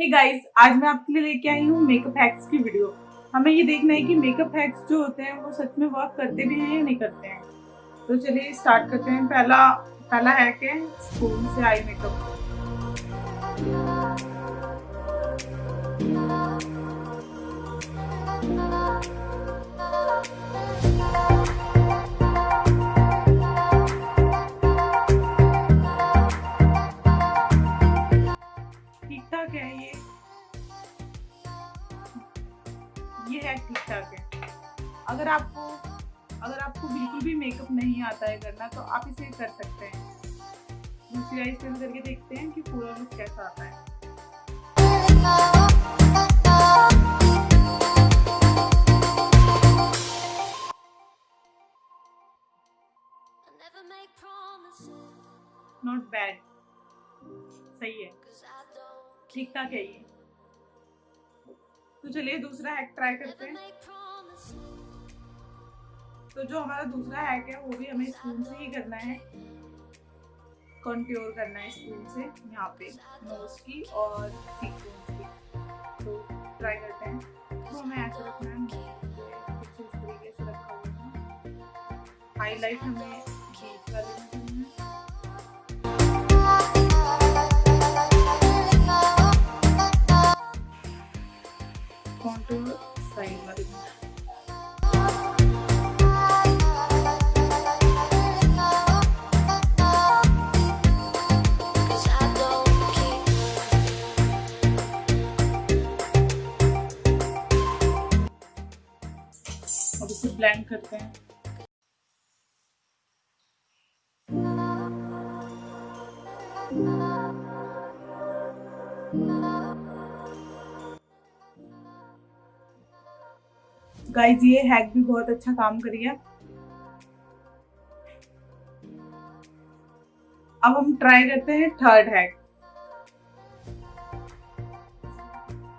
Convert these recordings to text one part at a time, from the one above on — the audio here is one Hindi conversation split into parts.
हे गाइस आज मैं आपके लिए लेके आई हूँ मेकअप हैक्स की वीडियो हमें ये देखना है कि मेकअप हैक्स जो होते हैं, वो सच में वर्क करते भी हैं या नहीं करते हैं। तो चलिए स्टार्ट करते हैं। पहला पहला हैक है स्पून से आई मेकअप है ठीक ठाक है। अगर आपको अगर आपको बिल्कुल भी मेकअप नहीं आता है करना तो आप इसे कर सकते हैं। दूसरी आई से करके देखते हैं कि पूरा लुक कैसा आता है। नॉट बैड सही है। ठीक ठाक है ये। तो चलिए दूसरा हैक ट्राई करते हैं। तो जो हमारा दूसरा हैक है वो भी हमें स्पून से ही करना है। कॉन्ट्योर करना है स्पून से यहाँ पे नोज़ की और चीक की। तो ट्राई करते हैं। तो हमें ऐसा रखना है। कुछ इस तरीके से रखा हुआ है। हाईलाइट हमें अब इसे ब्लेंड करते हैं गाइस ये हैक भी बहुत अच्छा काम करिए अब हम ट्राई करते हैं थर्ड हैक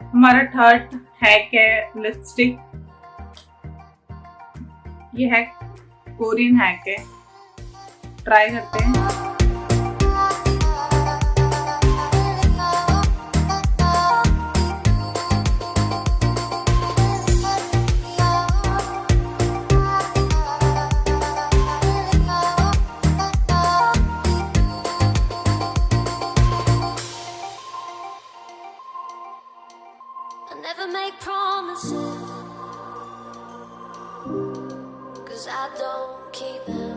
हमारा थर्ड हैक है लिपस्टिक ये हैक कोरियन हैक है। ट्राई करते हैं। never make promises cause I don't keep them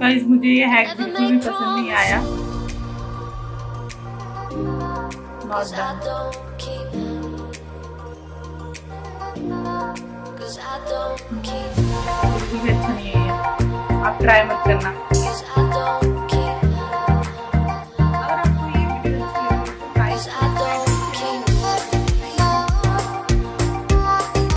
guys मुझे ये हैक बिल्कुल भी पसंद नहीं आया not cause I done don't keep them cause I don't keep बिल्कुल भी अच्छा नहीं है ये आप ट्राई मत करना